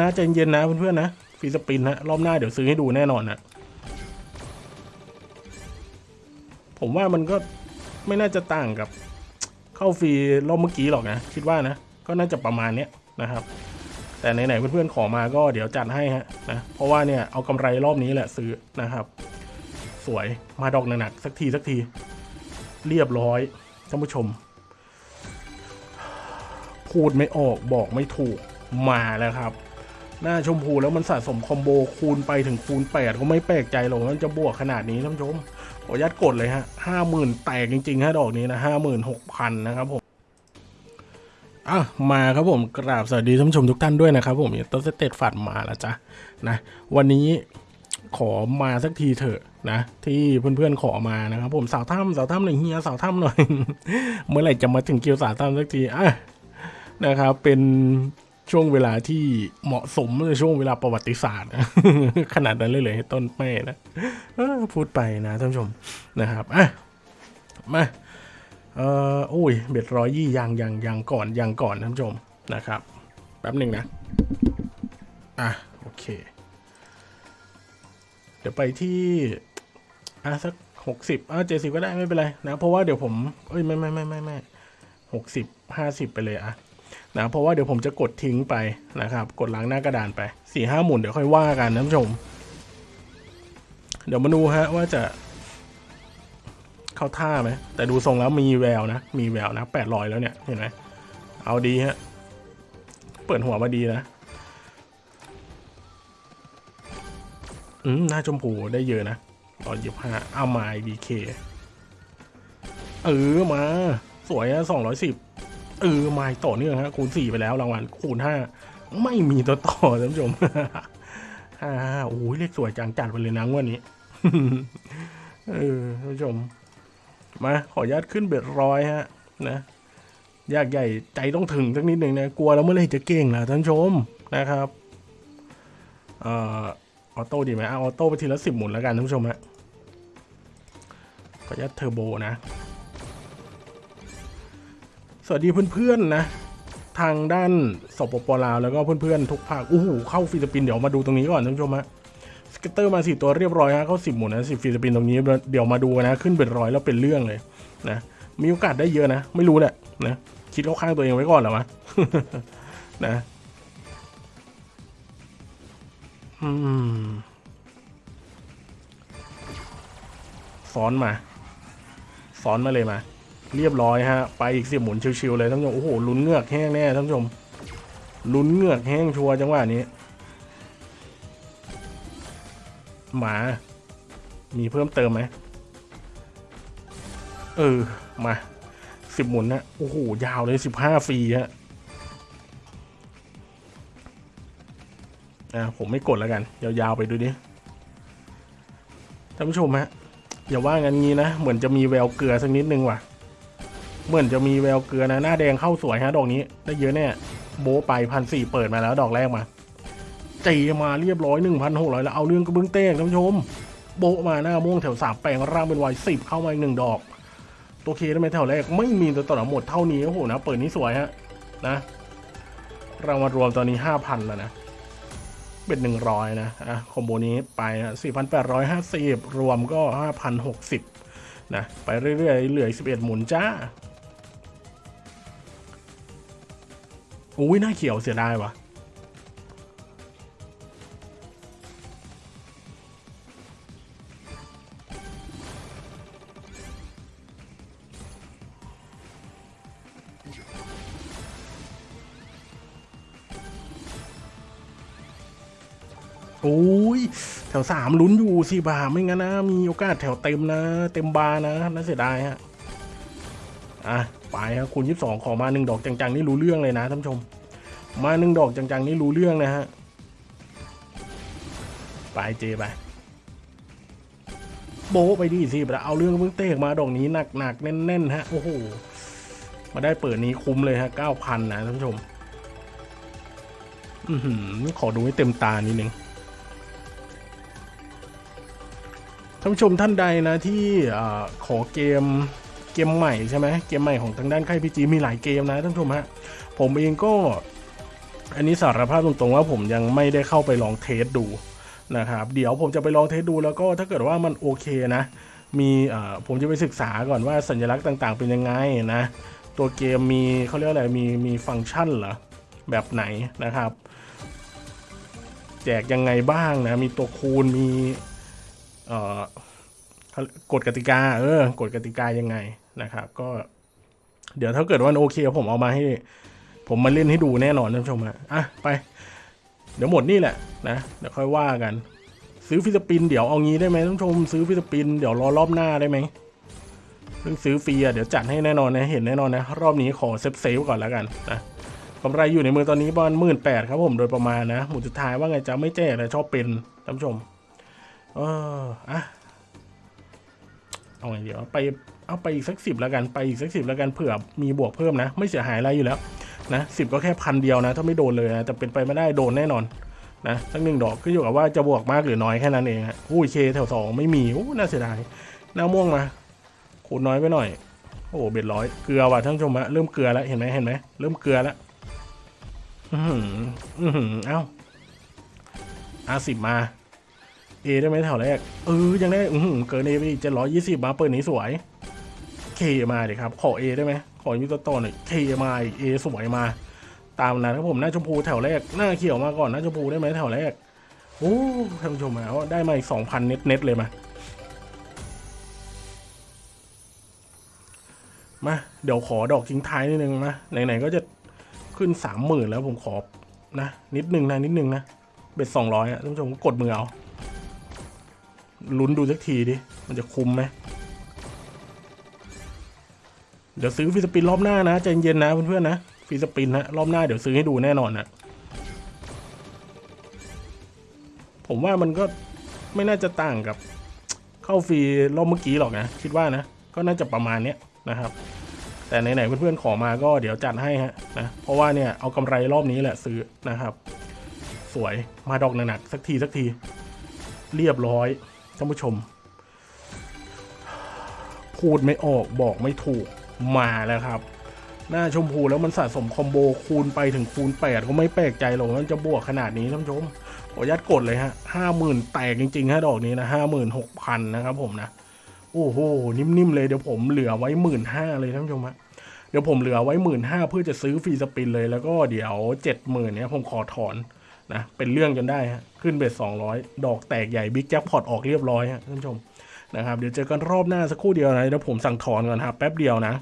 นะใจเย็นนะเพื่อนๆนะฟรีสปินนะรอบหน้าเดี๋ยวซื้อให้ดูแน่นอนนะผมว่ามันก็ไม่น่าจะต่างกับเข้าฟรีรอบเมื่อกี้หรอกนะ คิดว่านะ ก็น่าจะประมาณเนี้ยนะครับ แต่ไหนๆเพื่อนๆขอมาก็เดี๋ยวจัดให้ฮะนะเพราะว่าเนี่ยเอากำไรรอบนี้แหละซื้อนะครับ สวยมาดอกหนักๆสักทีสักที เรียบร้อยท่านผู้ชม พูดไม่ออกบอกไม่ถูกมาแล้วครับ หน้าชมพูแล้วมันสะสมคอมโบคูณไปถึงคูณ 8 ก็ไม่แปลกใจหรอกมันจะบวกขนาดนี้ท่านผู้ชมขออนุญาตกดเลยฮะห้าหมื่นแตกจริงๆฮะดอกนี้นะห้าหมื่นหกพันนะครับผมอะมาครับผมกราบสวัสดีท่านผู้ชมทุกท่านด้วยนะครับผมต้นสเตตฝัดมาแล้วจ้ะนะวันนี้ขอมาสักทีเถอะนะที่เพื่อนๆขอมานะครับผมสาวถ้ำสาวถ้ำหน่อยเฮียสาวถ้ำหน่อย เมื่อไหร่จะมาถึงคิวสาวถ้ำสักทีอะนะครับเป็น ช่วงเวลาที่เหมาะสมในช่วงเวลาประวัติศาสตร์ ขนาดนั้นเลยเลยต้นแม่นะพูดไปนะท่านผู้ชมนะครับอะมาเอ่อโอ้ยเบ็ดร้อยยี่ยังยังยังก่อนยังก่อนท่านผู้ชมนะครับ แป๊บหนึ่งนะ อะ โอเค เดี๋ยวไปที่อะสักหกสิบอะเจ็ดสิบก็ได้ไม่เป็นไรนะ เพราะว่าเดี๋ยวผมเอ้ยไม่ไม่ไม่ไม่ไม่หกสิบห้าสิบไปเลยอะ นะเพราะว่าเดี๋ยวผมจะกดทิ้งไปนะครับ กดล้างหน้ากระดานไปสี่ห้าหมุนเดี๋ยวค่อยว่ากันนะท่านผู้ชม เดี๋ยวมาดูฮะว่าจะ เข้าท่าไหมแต่ดูทรงแล้วมีแววนะ มีแววนะแปดร้อยแล้วเนี่ยเห็นไหมเอาดีฮะเปิดหัวมาดีนะอืมหน้าชมพูได้เยอะนะตอนยี่ห้าเอามาดีเคเออมา สวยอะสองร้อยสิบ เออไมาต่อเนื่องฮะคูณสี่ไปแล้วรางวัลคูณห้าไม่มีตัวต่อท่านผู้ชมฮ่าโอ้ยเลขสวยจังจัดไปเลยนะงวันนี้เออท่านผู้ชม มาขออนุญาตขึ้นเบ็ดร้อยฮะ นะยากใหญ่ใจต้องถึงสักนิดหนึ่งนะกลัวแล้วเมื่อไรจะเก่งล่ะท่านผู้ชมนะครับเอ่อ auto ดีไหมอ auto ไปทีละสิบหมุนแล้วกันท่านผู้ชมฮะขออนุญาตเทอร์โบนะ สวัสดีเพื่อนๆนะ ทางด้านสปปลาวแล้วก็เพื่อนๆทุกภาคอู้หูเข้า free spin เดี๋ยวมาดูตรงนี้ก่อนท่านผู้ชมฮะ scatter มาสี่ตัวเรียบร้อยฮะเข้าสิบหมุนนะสิบ free spin ตรงนี้เดี๋ยวมาดูนะขึ้นเป็นร้อยแล้วเป็นเรื่องเลยนะมีโอกาสได้เยอะนะ ไม่รู้แหละนะคิดเข้าข้างตัวเองไว้ก่อนหรอวะนะอืมซ้อนมาซ้อนมาเลยมา เรียบร้อยฮะ ไปอีกสิบหมุนชิวๆเลยท่านผู้ชมโอ้โหลุ้นเงือกแห้งแน่ท่านผู้ชมลุ้นเงือกแห้งชัวร์จังหวะนี้ หมา มีเพิ่มเติมไหมเออ มาสิบหมุนนะโอ้โหยาวเลยสิบห้าฟรีฮะอะผมไม่กดแล้วกัน ยาวๆไปดูดิท่านผู้ชมฮะอย่าว่างันงี้นะ เหมือนจะมีแววเกลือสักนิดนึงว่ะ เหมือนจะมีแววเกลือนะหน้าแดงเข้าสวยฮะดอกนี้ ได้เยอะแน่โบไปพันสี่เปิดมาแล้วดอกแรกมาจีมาเรียบร้อยหนึ่งพันหกร้อยแล้วเอาเรื่องกระเบื้องเต้งท่านผู้ชม โบมาหน้าม่วงแถวสามแปลงร่างเป็นวายสิบเข้ามาอีกหนึ่งดอกตัวเคได้ไหมแถวแรกไม่มีตัวต่อหมดเท่านี้โอ้โหนะเปิดนี้สวยฮะนะรางวัลรวมตอนนี้ห้าพันแล้วนะเป็นหนึ่งร้อยนะอะคอมโบนี้ไปสี่พันแปดร้อยห้าสิบรวมก็ห้าพันหกสิบนะไปเรื่อยๆเหลือสิบเอ็ดหมุนจ้า อุ้ยหน้าเขียวเสียดายวะโอ้ยแถวสามลุ้นอยู่สิบาไม่งั้นนะ มีโอกาสแถวเต็มนะ เต็มบาร์นะน่าเสียดายฮะ อะไปครับคูณยี่สิบสองขอมาหนึ่งดอกจังๆนี่รู้เรื่องเลยนะท่านผู้ชม มาหนึ่งดอกจังๆนี่รู้เรื่องนะฮะไปเจไปโบไปดิสิเอาเรื่องเพิ่งเตกมาดอกนี้หนักๆแน่นๆฮะโอ้โหมาได้เปิดนี้คุ้มเลยฮะเก้าพันนะท่านผู้ชมอือขอดูให้เต็มตานิดนึงท่านผู้ชมท่านใดนะที่อขอเกม เกมใหม่ใช่ไหมเกมใหม่ของทางด้านค่ายพีจีมีหลายเกมนะท่านผู้ชมฮะผมเองก็ อันนี้สารภาพตรงๆว่าผมยังไม่ได้เข้าไปลองเทสดูนะครับ เดี๋ยวผมจะไปลองเทสดูแล้วก็ถ้าเกิดว่ามันโอเคนะ มีเอ่อผมจะไปศึกษาก่อนว่าสัญลักษณ์ต่างๆเป็นยังไงนะ ตัวเกมมีเขาเรียกอะไรมีมีฟังก์ชันเหรอแบบไหนนะครับ แจกยังไงบ้างนะ มีตัวคูณมีเอ่อกฎกติกา เออกฎกติกายังไง นะครับ ก็เดี๋ยวถ้าเกิดว่าโอเค ผมเอามาให้ ผมมาเล่นให้ดูแน่นอนท่านผู้ชมฮะอะไป เดี๋ยวหมดนี่แหละนะเดี๋ยวค่อยว่ากัน ซื้อ free spin เดี๋ยวเอางี้ได้ไหมท่านผู้ชมซื้อ free spin เดี๋ยวรอรอบหน้าได้ไหมเรื่องซื้อฟรีอะเดี๋ยวจัดให้แน่นอนนะเห็นแน่นอนนะ รอบนี้ขอ save save ก่อนแล้วกันนะกำไรอยู่ในมือตอนนี้ประมาณหมื่นแปดครับผมโดยประมาณนะหมุนสุดท้ายว่าไงจะไม่แจกแต่ชอบเป็นท่านผู้ชมเอออะ เอาไงเดี๋ยวไปเอาไปอีกสักสิบแล้วกันไปอีกสักสิบแล้วกันเผื่อมีบวกเพิ่มนะ ไม่เสียหายอะไรอยู่แล้วนะสิบก็แค่พันเดียวนะ ถ้าไม่โดนเลยนะแต่เป็นไปไม่ได้โดนแน่นอนนะสักหนึ่งดอกขึ้นอยู่กับว่าจะบวกมากหรือน้อยแค่นั้นเองฮะอุ้ย K แถวสองไม่มีอู้น่าเสียดายหน้าม่วงมาขูดน้อยไปหน่อย โอ้เบ็ดร้อยเกลือว่ะท่านผู้ชมฮะเริ่มเกลือแล้วเห็นไหมเห็นไหมเริ่มเกลือแล้วอือหืออือหือเอ้าอาสิบมา เอได้ไหมแถวแรก เออ ยังได้อืเกินเอไปอีกเจ็ดร้อยยี่สิบมาเปิดนี้สวยเคมาดิครับ ขอเอได้ไหม ขอมีตัวต่อหน่อยเคมาอีกเอสวยมา ตามนะครับผม หน้าชมพูแถวแรก หน้าเขียวมาก่อน หน้าชมพูได้ไหมแถวแรก โอ้ท่านผู้ชมแล้วได้มาอีกสองพัน net net เลยมามา เดี๋ยวขอดอกทิ้งท้ายนิดนึงนะ ไหนๆก็จะขึ้นสามหมื่นแล้วผมขอนะ นิดนึงนะ นิดนึงนะ bet สองร้อยอะท่านผู้ชมกดมือเอา ลุ้นดูสักทีดิ มันจะคุ้มไหม เดี๋ยวซื้อ free spin รอบหน้านะใจเย็นนะเพื่อนๆนะ free spin ฮะรอบหน้าเดี๋ยวซื้อให้ดูแน่นอนนะผมว่ามันก็ไม่น่าจะต่างกับ เข้าฟรีรอบเมื่อกี้หรอกนะ คิดว่านะ ก็น่าจะประมาณเนี้ยนะครับ แต่ไหนๆเพื่อนๆขอมาก็เดี๋ยวจัดให้ฮะนะเพราะว่าเนี่ยเอากำไรรอบนี้แหละซื้อนะครับ สวยมาดอกหนักๆสักทีสักที เรียบร้อย ท่านผู้ชม พูดไม่ออกบอกไม่ถูกมาแล้วครับ หน้าชมพูแล้วมันสะสมคอมโบคูณไปถึงคูณ 8 ก็ไม่แปลกใจหรอกมันจะบวกขนาดนี้ท่านผู้ชมขออนุญาตกดเลยฮะห้าหมื่นแตกจริงๆฮะดอกนี้นะห้าหมื่นหกพันนะครับผมนะ โอ้โห นิ่มๆเลยเดี๋ยวผมเหลือไว้หมื่นห้าเลยท่านผู้ชมฮะเดี๋ยวผมเหลือไว้หมื่นห้าเพื่อจะซื้อฟรีสปินเลยแล้วก็เดี๋ยวเจ็ดหมื่นเนี้ยผมขอถอน นะเป็นเรื่องจนได้ฮะขึ้นเบ็ดสองร้อยดอกแตกใหญ่บิ๊กแจ็คพอตออกเรียบร้อยฮะท่านผู้ชมนะครับเดี๋ยวเจอกันรอบหน้าสักครู่เดียวนะเดี๋ยวผมสั่งถอนก่อนครับแป๊บเดียวนะ